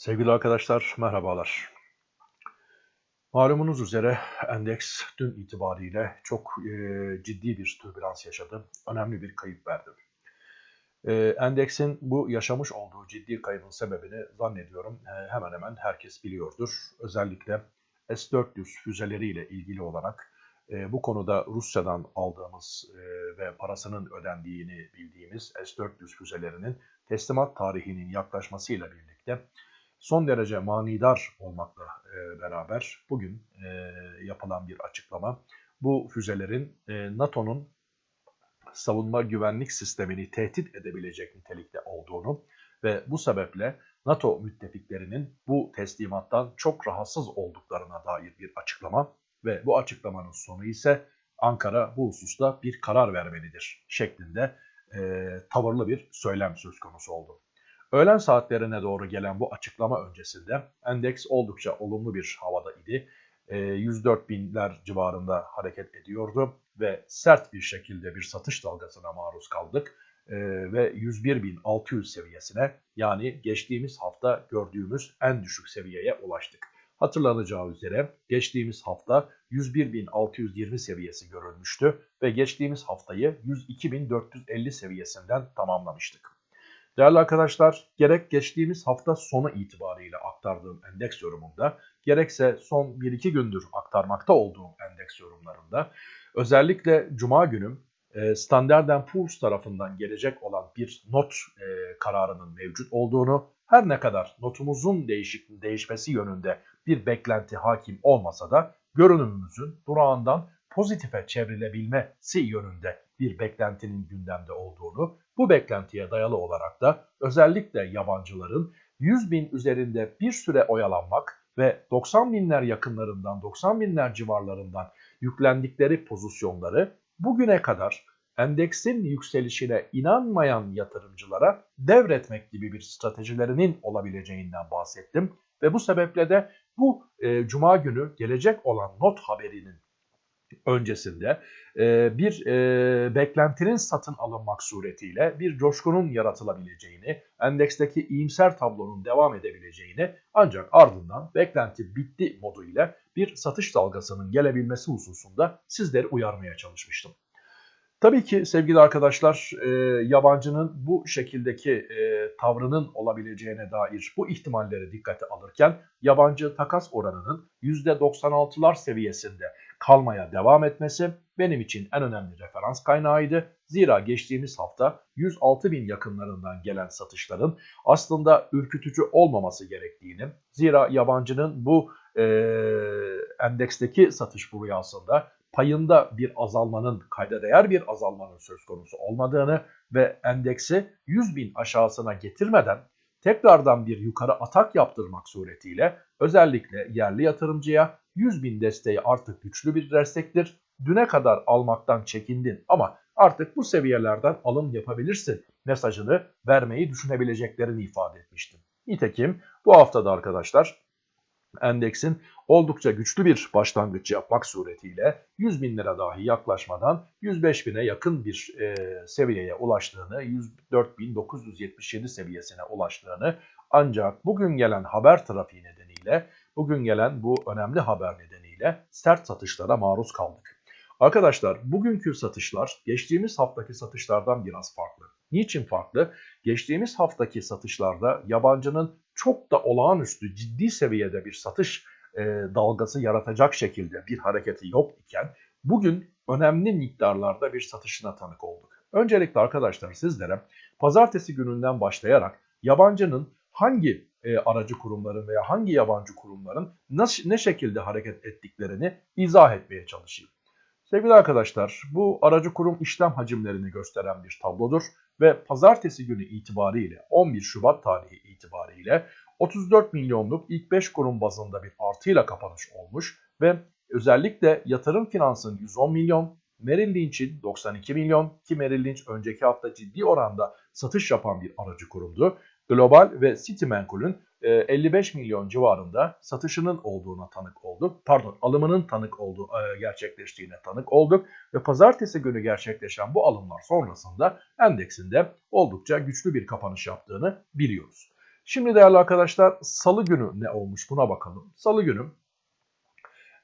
Sevgili arkadaşlar merhabalar. Malumunuz üzere endeks dün itibariyle çok e, ciddi bir türbülans yaşadı. Önemli bir kayıp verdi. E, endeksin bu yaşamış olduğu ciddi kaybın sebebini zannediyorum e, hemen hemen herkes biliyordur. Özellikle S-400 füzeleriyle ilgili olarak e, bu konuda Rusya'dan aldığımız e, ve parasının ödendiğini bildiğimiz S-400 füzelerinin teslimat tarihinin yaklaşmasıyla birlikte son derece manidar olmakla e, beraber bugün e, yapılan bir açıklama bu füzelerin e, NATO'nun savunma güvenlik sistemini tehdit edebilecek nitelikte olduğunu ve bu sebeple NATO müttefiklerinin bu teslimattan çok rahatsız olduklarına dair bir açıklama ve bu açıklamanın sonu ise Ankara bu hususta bir karar vermelidir şeklinde e, tavırlı bir söylem söz konusu oldu. Öğlen saatlerine doğru gelen bu açıklama öncesinde endeks oldukça olumlu bir havada idi. 104 ee, binler civarında hareket ediyordu ve sert bir şekilde bir satış dalgasına maruz kaldık ee, ve 101.600 seviyesine yani geçtiğimiz hafta gördüğümüz en düşük seviyeye ulaştık. Hatırlanacağı üzere geçtiğimiz hafta 101.620 seviyesi görülmüştü ve geçtiğimiz haftayı 102.450 seviyesinden tamamlamıştık. Değerli arkadaşlar, gerek geçtiğimiz hafta sonu itibariyle aktardığım endeks yorumunda, gerekse son 1-2 gündür aktarmakta olduğum endeks yorumlarında, özellikle Cuma günüm e, Standard Poor's tarafından gelecek olan bir not e, kararının mevcut olduğunu, her ne kadar notumuzun değişik, değişmesi yönünde bir beklenti hakim olmasa da görünümümüzün durağından pozitife çevrilebilmesi yönünde bir beklentinin gündemde olduğunu, bu beklentiye dayalı olarak da özellikle yabancıların 100 bin üzerinde bir süre oyalanmak ve 90 binler yakınlarından 90 binler civarlarından yüklendikleri pozisyonları bugüne kadar endeksin yükselişine inanmayan yatırımcılara devretmek gibi bir stratejilerinin olabileceğinden bahsettim. Ve bu sebeple de bu e, cuma günü gelecek olan not haberinin öncesinde e, bir e, beklentinin satın alınmak suretiyle bir coşkunun yaratılabileceğini, endeksteki iyimser tablonun devam edebileceğini ancak ardından beklenti bitti moduyla bir satış dalgasının gelebilmesi hususunda sizleri uyarmaya çalışmıştım. Tabii ki sevgili arkadaşlar e, yabancının bu şekildeki e, tavrının olabileceğine dair bu ihtimalleri dikkate alırken yabancı takas oranının %96'lar seviyesinde kalmaya devam etmesi benim için en önemli referans kaynağıydı. Zira geçtiğimiz hafta 106 bin yakınlarından gelen satışların aslında ürkütücü olmaması gerektiğini, zira yabancının bu e, endeksteki satış rüyasında payında bir azalmanın, kayda değer bir azalmanın söz konusu olmadığını ve endeksi 100 bin aşağısına getirmeden tekrardan bir yukarı atak yaptırmak suretiyle özellikle yerli yatırımcıya 100 bin desteği artık güçlü bir destektir. Düne kadar almaktan çekindin ama artık bu seviyelerden alım yapabilirsin mesajını vermeyi düşünebileceklerini ifade etmiştim. Nitekim bu haftada arkadaşlar endeksin oldukça güçlü bir başlangıç yapmak suretiyle 100 bin lira dahi yaklaşmadan 105 bine yakın bir e, seviyeye ulaştığını, 104.977 seviyesine ulaştığını ancak bugün gelen haber trafiği nedeniyle, bugün gelen bu önemli haber nedeniyle sert satışlara maruz kaldık. Arkadaşlar bugünkü satışlar geçtiğimiz haftaki satışlardan biraz farklı. Niçin farklı? Geçtiğimiz haftaki satışlarda yabancının çok da olağanüstü ciddi seviyede bir satış e, dalgası yaratacak şekilde bir hareketi yok iken bugün önemli miktarlarda bir satışına tanık olduk. Öncelikle arkadaşlar sizlere pazartesi gününden başlayarak yabancının hangi e, aracı kurumların veya hangi yabancı kurumların nasıl, ne şekilde hareket ettiklerini izah etmeye çalışayım. Sevgili arkadaşlar bu aracı kurum işlem hacimlerini gösteren bir tablodur ve pazartesi günü itibariyle 11 Şubat tarihi itibariyle 34 milyonluk ilk 5 kurum bazında bir artıyla kapanış olmuş ve özellikle yatırım finansın 110 milyon, Merrill Lynch'in 92 milyon ki Merrill Lynch önceki hafta ciddi oranda satış yapan bir aracı kurumdu. Global ve Citimenkul'ün 55 milyon civarında satışının olduğuna tanık olduk. Pardon alımının tanık olduğu e, gerçekleştiğine tanık olduk. Ve pazartesi günü gerçekleşen bu alımlar sonrasında endeksinde oldukça güçlü bir kapanış yaptığını biliyoruz. Şimdi değerli arkadaşlar salı günü ne olmuş buna bakalım. Salı günü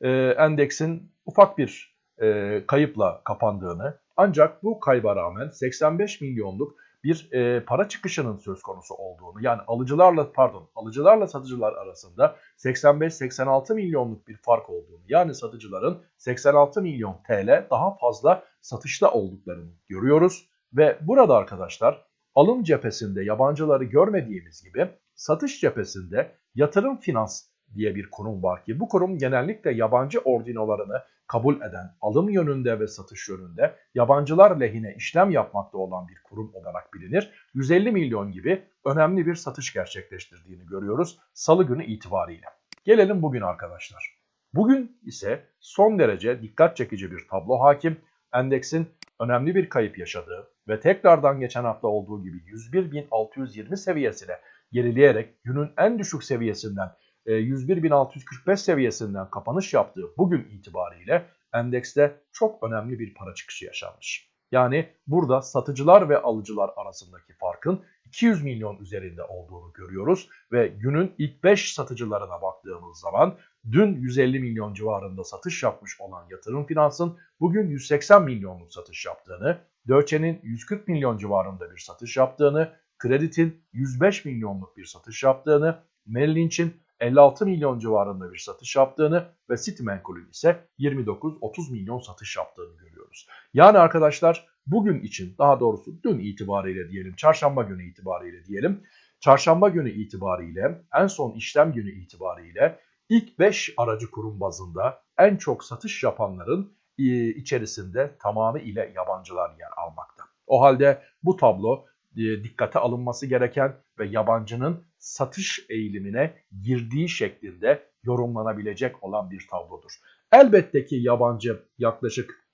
e, endeksin ufak bir e, kayıpla kapandığını ancak bu kayba rağmen 85 milyonluk bir e, para çıkışının söz konusu olduğunu yani alıcılarla pardon alıcılarla satıcılar arasında 85-86 milyonluk bir fark olduğunu yani satıcıların 86 milyon TL daha fazla satışta olduklarını görüyoruz. Ve burada arkadaşlar alım cephesinde yabancıları görmediğimiz gibi satış cephesinde yatırım finans diye bir kurum var ki bu kurum genellikle yabancı ordinolarını kabul eden, alım yönünde ve satış yönünde yabancılar lehine işlem yapmakta olan bir kurum olarak bilinir. 150 milyon gibi önemli bir satış gerçekleştirdiğini görüyoruz salı günü itibariyle. Gelelim bugün arkadaşlar. Bugün ise son derece dikkat çekici bir tablo hakim. Endeksin önemli bir kayıp yaşadığı ve tekrardan geçen hafta olduğu gibi 101.620 seviyesine gerileyerek günün en düşük seviyesinden 101.645 e, seviyesinden kapanış yaptığı bugün itibariyle endekste çok önemli bir para çıkışı yaşanmış. Yani burada satıcılar ve alıcılar arasındaki farkın 200 milyon üzerinde olduğunu görüyoruz ve günün ilk 5 satıcılarına baktığımız zaman dün 150 milyon civarında satış yapmış olan yatırım finansın bugün 180 milyonluk satış yaptığını, Dörçe'nin 140 milyon civarında bir satış yaptığını, Kredit'in 105 milyonluk bir satış yaptığını, Merrill Lynch'in 56 milyon civarında bir satış yaptığını ve Citimenkol'ün ise 29-30 milyon satış yaptığını görüyoruz. Yani arkadaşlar bugün için daha doğrusu dün itibariyle diyelim çarşamba günü itibariyle diyelim çarşamba günü itibariyle en son işlem günü itibariyle ilk 5 aracı kurum bazında en çok satış yapanların e, içerisinde tamamı ile yabancılar yer almakta. O halde bu tablo e, dikkate alınması gereken ve yabancının satış eğilimine girdiği şeklinde yorumlanabilecek olan bir tablodur. Elbette ki yabancı yaklaşık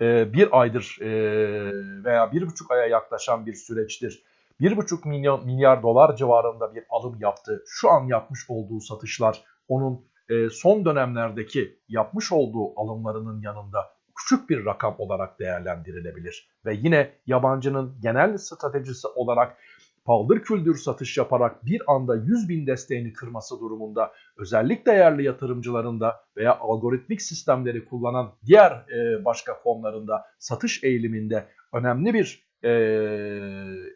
e, bir aydır e, veya bir buçuk aya yaklaşan bir süreçtir. Bir buçuk milyon milyar dolar civarında bir alım yaptı. Şu an yapmış olduğu satışlar onun e, son dönemlerdeki yapmış olduğu alımlarının yanında küçük bir rakam olarak değerlendirilebilir. Ve yine yabancının genel stratejisi olarak paldır küldür satış yaparak bir anda 100 bin desteğini kırması durumunda özellikle değerli yatırımcılarında veya algoritmik sistemleri kullanan diğer e, başka fonlarında satış eğiliminde önemli bir e,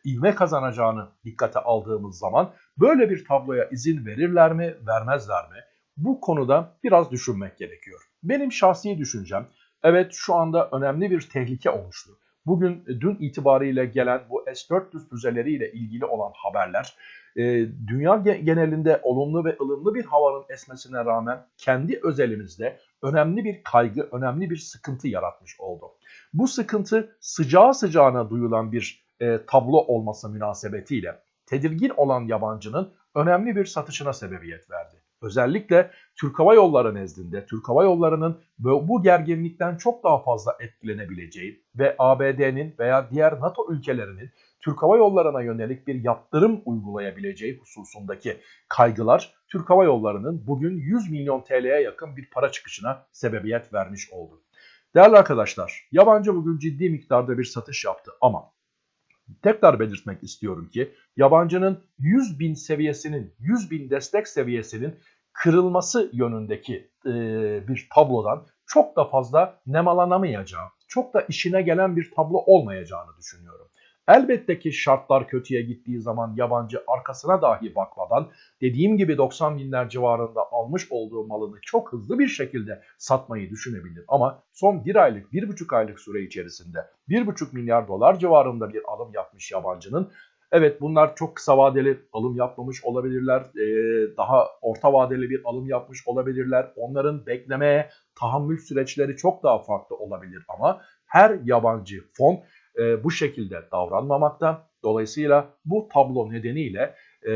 ivme kazanacağını dikkate aldığımız zaman böyle bir tabloya izin verirler mi vermezler mi? Bu konuda biraz düşünmek gerekiyor. Benim şahsi düşüncem evet şu anda önemli bir tehlike oluştu. Bugün e, dün itibariyle gelen bu S-400 füzeleriyle ilgili olan haberler e, dünya genelinde olumlu ve ılımlı bir havanın esmesine rağmen kendi özelimizde önemli bir kaygı, önemli bir sıkıntı yaratmış oldu. Bu sıkıntı sıcağı sıcağına duyulan bir e, tablo olması münasebetiyle tedirgin olan yabancının önemli bir satışına sebebiyet verdi. Özellikle Türk Hava Yolları nezdinde Türk Hava Yolları'nın bu gerginlikten çok daha fazla etkilenebileceği ve ABD'nin veya diğer NATO ülkelerinin Türk Hava Yolları'na yönelik bir yaptırım uygulayabileceği hususundaki kaygılar Türk Hava Yolları'nın bugün 100 milyon TL'ye yakın bir para çıkışına sebebiyet vermiş oldu. Değerli arkadaşlar, yabancı bugün ciddi miktarda bir satış yaptı ama tekrar belirtmek istiyorum ki yabancının 100 bin seviyesinin, 100 bin destek seviyesinin kırılması yönündeki e, bir tablodan çok da fazla nemalanamayacağı, çok da işine gelen bir tablo olmayacağını düşünüyorum. Elbette ki şartlar kötüye gittiği zaman yabancı arkasına dahi bakmadan dediğim gibi 90 binler civarında almış olduğu malını çok hızlı bir şekilde satmayı düşünebilir. Ama son bir aylık, bir buçuk aylık süre içerisinde bir buçuk milyar dolar civarında bir alım yapmış yabancının Evet bunlar çok kısa vadeli alım yapmamış olabilirler. Ee, daha orta vadeli bir alım yapmış olabilirler. Onların beklemeye tahammül süreçleri çok daha farklı olabilir ama her yabancı fon e, bu şekilde davranmamakta. Dolayısıyla bu tablo nedeniyle e,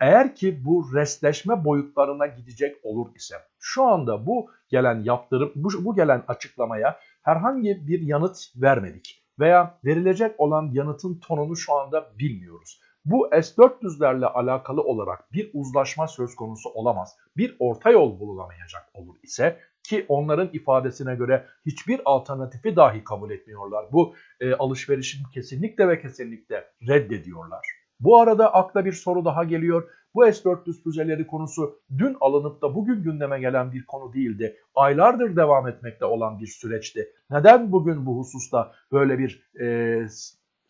eğer ki bu restleşme boyutlarına gidecek olur ise şu anda bu gelen yaptırım, bu, bu gelen açıklamaya herhangi bir yanıt vermedik veya verilecek olan yanıtın tonunu şu anda bilmiyoruz. Bu S-400'lerle alakalı olarak bir uzlaşma söz konusu olamaz. Bir orta yol bulunamayacak olur ise ki onların ifadesine göre hiçbir alternatifi dahi kabul etmiyorlar. Bu e, alışverişin kesinlikle ve kesinlikle reddediyorlar. Bu arada akla bir soru daha geliyor. Bu S-400 füzeleri konusu dün alınıp da bugün gündeme gelen bir konu değildi. Aylardır devam etmekte olan bir süreçti. Neden bugün bu hususta böyle bir e,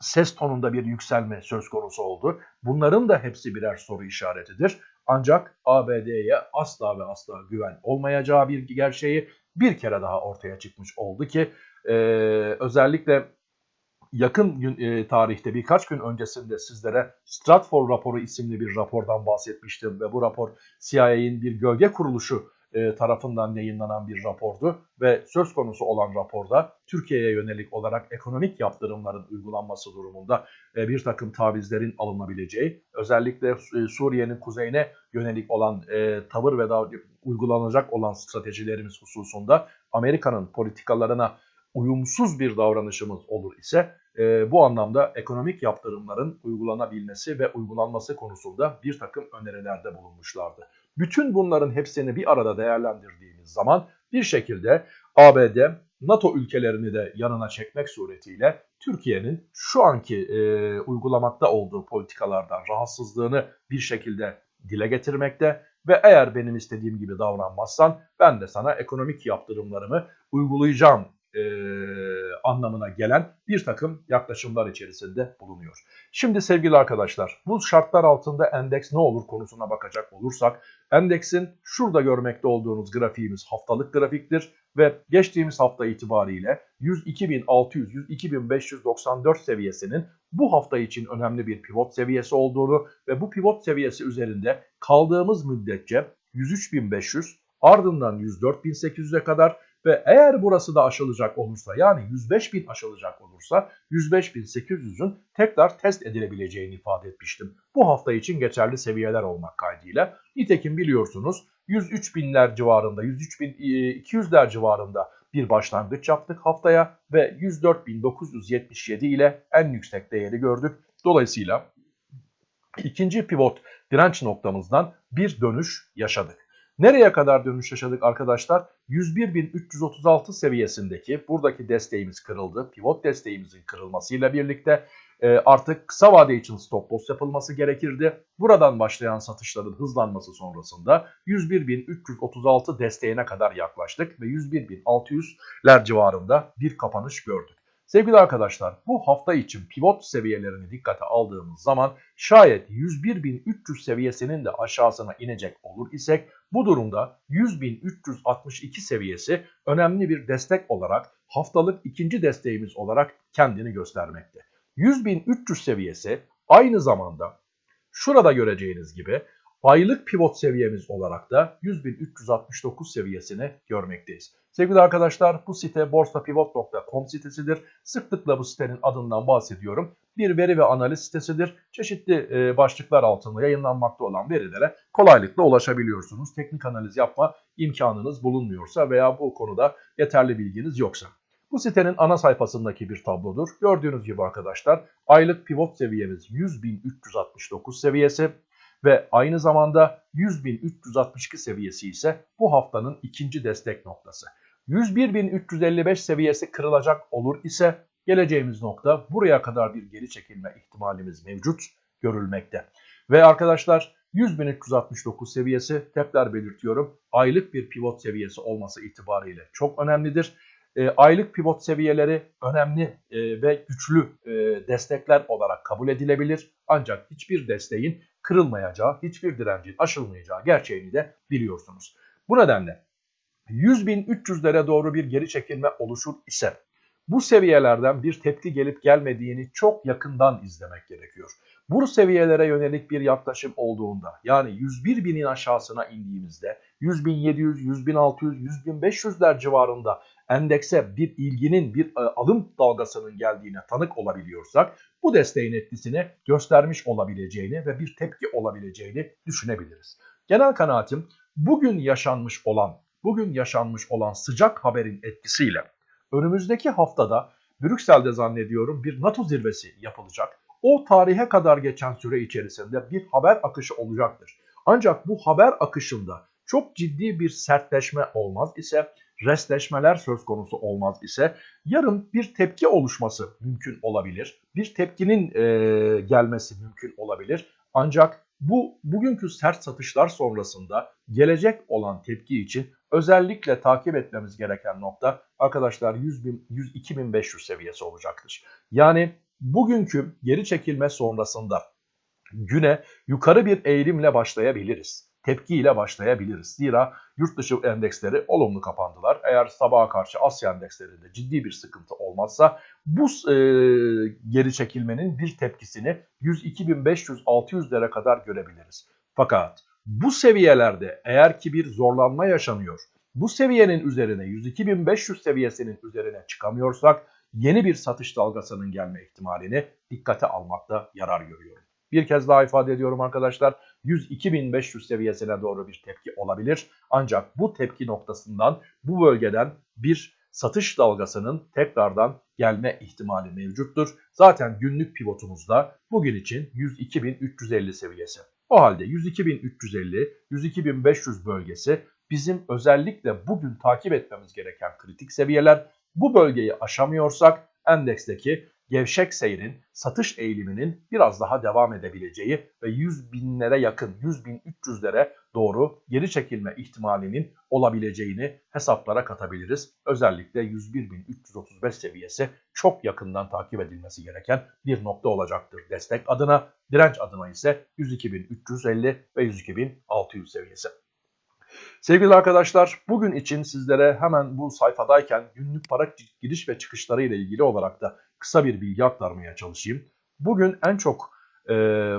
ses tonunda bir yükselme söz konusu oldu? Bunların da hepsi birer soru işaretidir. Ancak ABD'ye asla ve asla güven olmayacağı bir gerçeği bir kere daha ortaya çıkmış oldu ki e, özellikle yakın gün, e, tarihte birkaç gün öncesinde sizlere Stratfor raporu isimli bir rapordan bahsetmiştim ve bu rapor CIA'in bir gölge kuruluşu e, tarafından yayınlanan bir rapordu ve söz konusu olan raporda Türkiye'ye yönelik olarak ekonomik yaptırımların uygulanması durumunda e, bir takım tavizlerin alınabileceği, özellikle e, Suriye'nin kuzeyine yönelik olan e, tavır ve da uygulanacak olan stratejilerimiz hususunda Amerika'nın politikalarına uyumsuz bir davranışımız olur ise e, bu anlamda ekonomik yaptırımların uygulanabilmesi ve uygulanması konusunda bir takım önerilerde bulunmuşlardı. Bütün bunların hepsini bir arada değerlendirdiğimiz zaman bir şekilde ABD, NATO ülkelerini de yanına çekmek suretiyle Türkiye'nin şu anki e, uygulamakta olduğu politikalardan rahatsızlığını bir şekilde dile getirmekte ve eğer benim istediğim gibi davranmazsan ben de sana ekonomik yaptırımlarımı uygulayacağım e, anlamına gelen bir takım yaklaşımlar içerisinde bulunuyor. Şimdi sevgili arkadaşlar bu şartlar altında endeks ne olur konusuna bakacak olursak endeksin şurada görmekte olduğunuz grafiğimiz haftalık grafiktir ve geçtiğimiz hafta itibariyle 102.600-102.594 seviyesinin bu hafta için önemli bir pivot seviyesi olduğunu ve bu pivot seviyesi üzerinde kaldığımız müddetçe 103.500 ardından 104.800'e kadar ve eğer burası da aşılacak olursa yani 105 bin aşılacak olursa 105.800'ün tekrar test edilebileceğini ifade etmiştim. Bu hafta için geçerli seviyeler olmak kaydıyla. Nitekim biliyorsunuz 103 binler civarında 103.200'ler civarında bir başlangıç yaptık haftaya ve 104.977 ile en yüksek değeri gördük. Dolayısıyla ikinci pivot direnç noktamızdan bir dönüş yaşadık. Nereye kadar dönüş yaşadık arkadaşlar? 101.336 seviyesindeki buradaki desteğimiz kırıldı. Pivot desteğimizin kırılmasıyla birlikte e, artık kısa vade için stop loss yapılması gerekirdi. Buradan başlayan satışların hızlanması sonrasında 101.336 desteğine kadar yaklaştık ve 101.600'ler civarında bir kapanış gördük. Sevgili arkadaşlar bu hafta için pivot seviyelerini dikkate aldığımız zaman şayet 101.300 seviyesinin de aşağısına inecek olur isek bu durumda 100.362 seviyesi önemli bir destek olarak haftalık ikinci desteğimiz olarak kendini göstermekte. 100.300 seviyesi aynı zamanda şurada göreceğiniz gibi aylık pivot seviyemiz olarak da 100.369 seviyesini görmekteyiz. Sevgili arkadaşlar bu site borsapivot.com sitesidir. Sıklıkla bu sitenin adından bahsediyorum. Bir veri ve analiz sitesidir. Çeşitli e, başlıklar altında yayınlanmakta olan verilere kolaylıkla ulaşabiliyorsunuz. Teknik analiz yapma imkanınız bulunmuyorsa veya bu konuda yeterli bilginiz yoksa. Bu sitenin ana sayfasındaki bir tablodur. Gördüğünüz gibi arkadaşlar aylık pivot seviyemiz 100.369 seviyesi ve aynı zamanda 100.362 seviyesi ise bu haftanın ikinci destek noktası. 101.355 seviyesi kırılacak olur ise geleceğimiz nokta buraya kadar bir geri çekilme ihtimalimiz mevcut görülmekte. Ve arkadaşlar 100.369 seviyesi tekrar belirtiyorum aylık bir pivot seviyesi olması itibariyle çok önemlidir. E, aylık pivot seviyeleri önemli e, ve güçlü e, destekler olarak kabul edilebilir. Ancak hiçbir desteğin kırılmayacağı, hiçbir direncin aşılmayacağı gerçeğini de biliyorsunuz. Bu nedenle 100.300'lere doğru bir geri çekilme oluşur ise bu seviyelerden bir tepki gelip gelmediğini çok yakından izlemek gerekiyor. Bu seviyelere yönelik bir yaklaşım olduğunda yani 101 binin aşağısına indiğimizde 100.700, 100.600, 100.500'ler civarında endekse bir ilginin bir e, alım dalgasının geldiğine tanık olabiliyorsak bu desteğin etkisini göstermiş olabileceğini ve bir tepki olabileceğini düşünebiliriz. Genel kanaatim bugün yaşanmış olan bugün yaşanmış olan sıcak haberin etkisiyle önümüzdeki haftada Brüksel'de zannediyorum bir NATO zirvesi yapılacak. O tarihe kadar geçen süre içerisinde bir haber akışı olacaktır. Ancak bu haber akışında çok ciddi bir sertleşme olmaz ise restleşmeler söz konusu olmaz ise yarın bir tepki oluşması mümkün olabilir. bir tepkinin e, gelmesi mümkün olabilir. Ancak bu bugünkü sert satışlar sonrasında gelecek olan tepki için özellikle takip etmemiz gereken nokta arkadaşlar 100 bin, 100, 2500 seviyesi olacaktır. Yani bugünkü geri çekilme sonrasında güne yukarı bir eğilimle başlayabiliriz. Tepkiyle başlayabiliriz. Zira yurt dışı endeksleri olumlu kapandılar. Eğer sabaha karşı Asya endekslerinde ciddi bir sıkıntı olmazsa bu e, geri çekilmenin bir tepkisini 102.500-600'lere kadar görebiliriz. Fakat bu seviyelerde eğer ki bir zorlanma yaşanıyor, bu seviyenin üzerine 102.500 seviyesinin üzerine çıkamıyorsak yeni bir satış dalgasının gelme ihtimalini dikkate almakta yarar görüyorum. Bir kez daha ifade ediyorum arkadaşlar 102.500 seviyesine doğru bir tepki olabilir. Ancak bu tepki noktasından bu bölgeden bir satış dalgasının tekrardan gelme ihtimali mevcuttur. Zaten günlük pivotumuzda bugün için 102.350 seviyesi. O halde 102.350, 102.500 bölgesi bizim özellikle bugün takip etmemiz gereken kritik seviyeler. Bu bölgeyi aşamıyorsak endeksteki gevşek seyrin, satış eğiliminin biraz daha devam edebileceği ve 100 binlere yakın, 100 bin 300'lere doğru geri çekilme ihtimalinin olabileceğini hesaplara katabiliriz. Özellikle 101.335 seviyesi çok yakından takip edilmesi gereken bir nokta olacaktır destek adına. Direnç adına ise 102.350 ve 102.600 seviyesi. Sevgili arkadaşlar bugün için sizlere hemen bu sayfadayken günlük para giriş ve çıkışları ile ilgili olarak da kısa bir bilgi aktarmaya çalışayım. Bugün en çok e,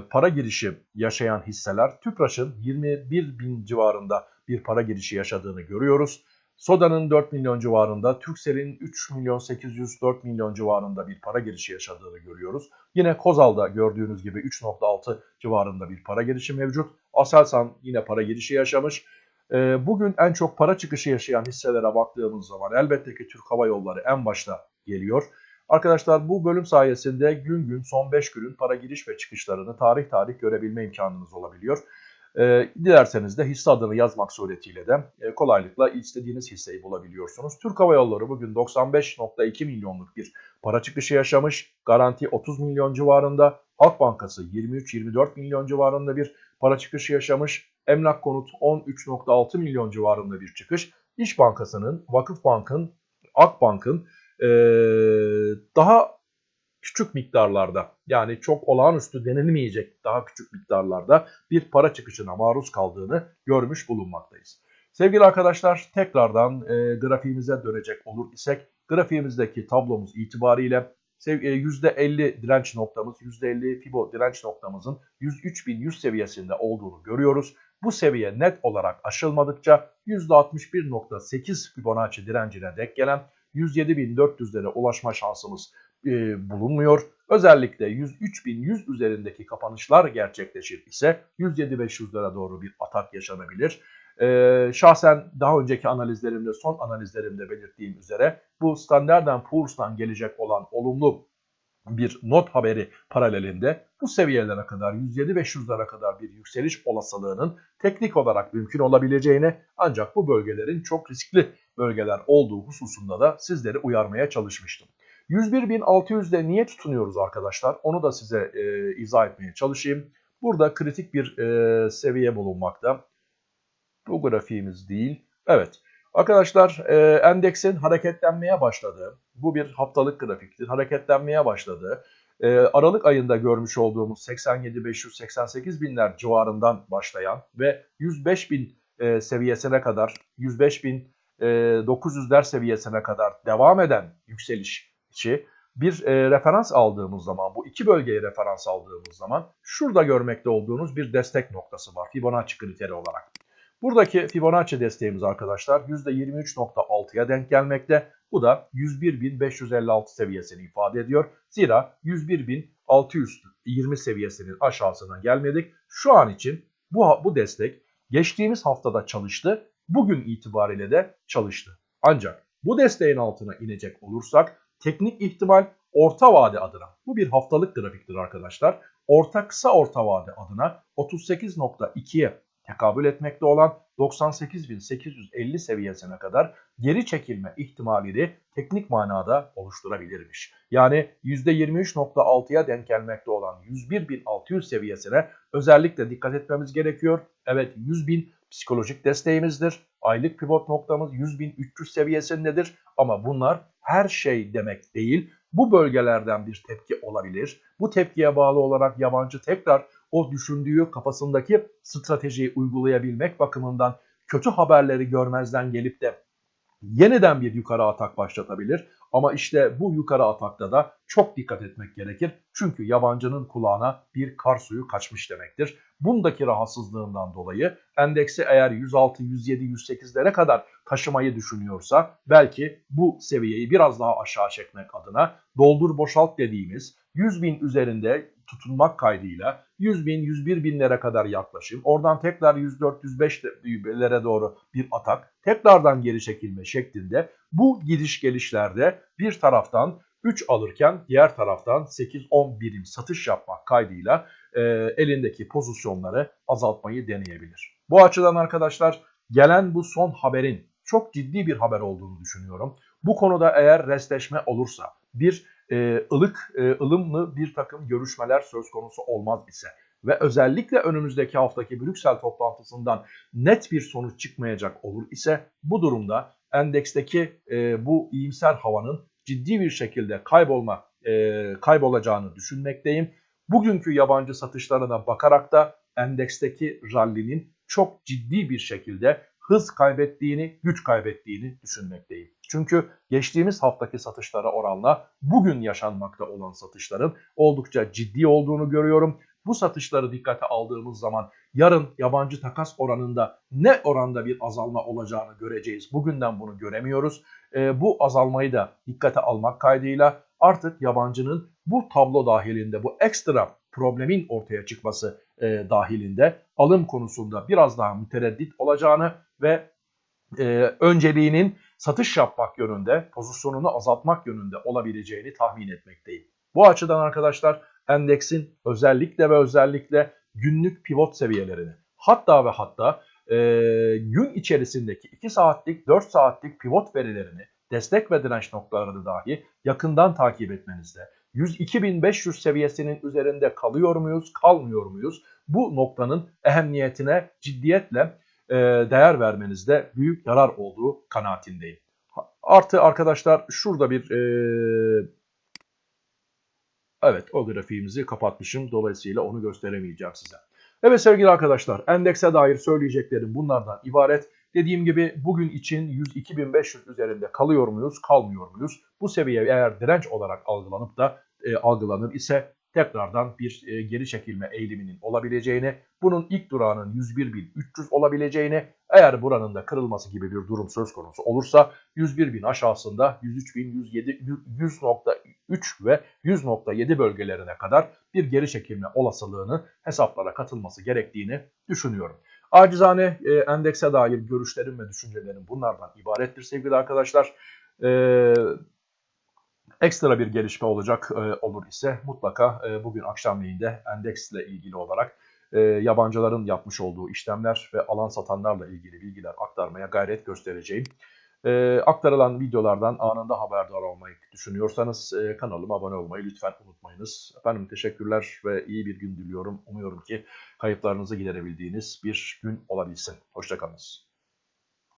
para girişi yaşayan hisseler Tüpraş'ın 21 bin civarında bir para girişi yaşadığını görüyoruz. Soda'nın 4 milyon civarında, Türksel'in 3 milyon 804 milyon civarında bir para girişi yaşadığını görüyoruz. Yine Kozal'da gördüğünüz gibi 3.6 civarında bir para girişi mevcut. Aselsan yine para girişi yaşamış. E, bugün en çok para çıkışı yaşayan hisselere baktığımız zaman elbette ki Türk Hava Yolları en başta geliyor. Arkadaşlar bu bölüm sayesinde gün gün son 5 günün para giriş ve çıkışlarını tarih tarih görebilme imkanınız olabiliyor. E, dilerseniz de hisse adını yazmak suretiyle de e, kolaylıkla istediğiniz hisseyi bulabiliyorsunuz. Türk Hava Yolları bugün 95.2 milyonluk bir para çıkışı yaşamış. Garanti 30 milyon civarında. Halk Bankası 23-24 milyon civarında bir para çıkışı yaşamış. Emlak Konut 13.6 milyon civarında bir çıkış. İş Bankası'nın, Vakıf Bank'ın, Akbank'ın daha küçük miktarlarda yani çok olağanüstü denilmeyecek daha küçük miktarlarda bir para çıkışına maruz kaldığını görmüş bulunmaktayız. Sevgili arkadaşlar tekrardan e, grafiğimize dönecek olur isek grafiğimizdeki tablomuz itibariyle %50 e, direnç noktamız, %50 Fibo direnç noktamızın 103.100 seviyesinde olduğunu görüyoruz. Bu seviye net olarak aşılmadıkça %61.8 Fibonacci direncine dek gelen 107.400'lere ulaşma şansımız e, bulunmuyor. Özellikle 103.100 üzerindeki kapanışlar gerçekleşir ise 107.500'lere doğru bir atak yaşanabilir. Ee, şahsen daha önceki analizlerimde, son analizlerimde belirttiğim üzere bu Standard Poor's'tan gelecek olan olumlu bir not haberi paralelinde bu seviyelere kadar 107-500'lere kadar bir yükseliş olasılığının teknik olarak mümkün olabileceğini ancak bu bölgelerin çok riskli bölgeler olduğu hususunda da sizleri uyarmaya çalışmıştım. 101.600'de niye tutunuyoruz arkadaşlar? Onu da size e, izah etmeye çalışayım. Burada kritik bir e, seviye bulunmakta. Bu grafiğimiz değil. Evet. Arkadaşlar e, endeksin hareketlenmeye başladığı, bu bir haftalık grafiktir, hareketlenmeye başladı. E, Aralık ayında görmüş olduğumuz 87-588 binler civarından başlayan ve 105 bin e, seviyesine kadar, 105 bin e, 900'ler seviyesine kadar devam eden yükselişi bir e, referans aldığımız zaman, bu iki bölgeye referans aldığımız zaman şurada görmekte olduğunuz bir destek noktası var Fibonacci kriteri olarak. Buradaki Fibonacci desteğimiz arkadaşlar %23.6'ya denk gelmekte. Bu da 101.556 seviyesini ifade ediyor. Zira 101.620 seviyesinin aşağısına gelmedik. Şu an için bu, bu destek geçtiğimiz haftada çalıştı. Bugün itibariyle de çalıştı. Ancak bu desteğin altına inecek olursak teknik ihtimal orta vade adına bu bir haftalık grafiktir arkadaşlar. Orta kısa orta vade adına 38.2'ye tekabül etmekte olan 98.850 seviyesine kadar geri çekilme ihtimalini teknik manada oluşturabilirmiş. Yani %23.6'ya denk gelmekte olan 101.600 seviyesine özellikle dikkat etmemiz gerekiyor. Evet 100.000 psikolojik desteğimizdir. Aylık pivot noktamız 100.300 seviyesindedir ama bunlar her şey demek değil. Bu bölgelerden bir tepki olabilir. Bu tepkiye bağlı olarak yabancı tekrar o düşündüğü kafasındaki stratejiyi uygulayabilmek bakımından kötü haberleri görmezden gelip de yeniden bir yukarı atak başlatabilir. Ama işte bu yukarı atakta da çok dikkat etmek gerekir. Çünkü yabancının kulağına bir kar suyu kaçmış demektir. Bundaki rahatsızlığından dolayı endeksi eğer 106, 107, 108'lere kadar taşımayı düşünüyorsa belki bu seviyeyi biraz daha aşağı çekmek adına doldur boşalt dediğimiz 100 bin üzerinde tutunmak kaydıyla 100 bin, 101 binlere kadar yaklaşım. Oradan tekrar 104, 105'lere doğru bir atak. Tekrardan geri çekilme şeklinde bu gidiş gelişlerde bir taraftan 3 alırken diğer taraftan 8-10 birim satış yapmak kaydıyla e, elindeki pozisyonları azaltmayı deneyebilir. Bu açıdan arkadaşlar gelen bu son haberin çok ciddi bir haber olduğunu düşünüyorum. Bu konuda eğer restleşme olursa bir e, ılık, e, ılımlı bir takım görüşmeler söz konusu olmaz ise ve özellikle önümüzdeki haftaki Brüksel toplantısından net bir sonuç çıkmayacak olur ise bu durumda endeksteki e, bu iyimser havanın ciddi bir şekilde kaybolma e, kaybolacağını düşünmekteyim. Bugünkü yabancı satışlarına bakarak da endeksteki rallinin çok ciddi bir şekilde hız kaybettiğini, güç kaybettiğini düşünmekteyim. Çünkü geçtiğimiz haftaki satışlara oranla bugün yaşanmakta olan satışların oldukça ciddi olduğunu görüyorum. Bu satışları dikkate aldığımız zaman yarın yabancı takas oranında ne oranda bir azalma olacağını göreceğiz. Bugünden bunu göremiyoruz. E, bu azalmayı da dikkate almak kaydıyla artık yabancının bu tablo dahilinde bu ekstra problemin ortaya çıkması e, dahilinde alım konusunda biraz daha mütereddit olacağını ve e, önceliğinin satış yapmak yönünde, pozisyonunu azaltmak yönünde olabileceğini tahmin etmekteyim. Bu açıdan arkadaşlar endeksin özellikle ve özellikle günlük pivot seviyelerini hatta ve hatta e, gün içerisindeki 2 saatlik 4 saatlik pivot verilerini destek ve direnç noktalarını dahi yakından takip etmenizde. 102.500 seviyesinin üzerinde kalıyor muyuz, kalmıyor muyuz? Bu noktanın ehemmiyetine ciddiyetle e, değer vermenizde büyük yarar olduğu kanaatindeyim. Artı arkadaşlar şurada bir e, evet o grafiğimizi kapatmışım. Dolayısıyla onu gösteremeyeceğim size. Evet sevgili arkadaşlar endekse dair söyleyeceklerim bunlardan ibaret. Dediğim gibi bugün için 102.500 üzerinde kalıyor muyuz, kalmıyor muyuz? Bu seviye eğer direnç olarak algılanıp da e, algılanır ise tekrardan bir e, geri çekilme eğiliminin olabileceğini, bunun ilk durağının 101.300 olabileceğini, eğer buranın da kırılması gibi bir durum söz konusu olursa 101.000 aşağısında 103.000, 100.3 ve 100.7 bölgelerine kadar bir geri çekilme olasılığını hesaplara katılması gerektiğini düşünüyorum. Acizane e, endekse dair görüşlerim ve düşüncelerim bunlardan ibarettir sevgili arkadaşlar. Eee ekstra bir gelişme olacak e, olur ise mutlaka e, bugün akşamleyin endeksle ilgili olarak e, yabancıların yapmış olduğu işlemler ve alan satanlarla ilgili bilgiler aktarmaya gayret göstereceğim. E, aktarılan videolardan anında haberdar olmayı düşünüyorsanız e, kanalıma abone olmayı lütfen unutmayınız. Efendim teşekkürler ve iyi bir gün diliyorum. Umuyorum ki kayıplarınızı giderebildiğiniz bir gün olabilsin. Hoşçakalınız.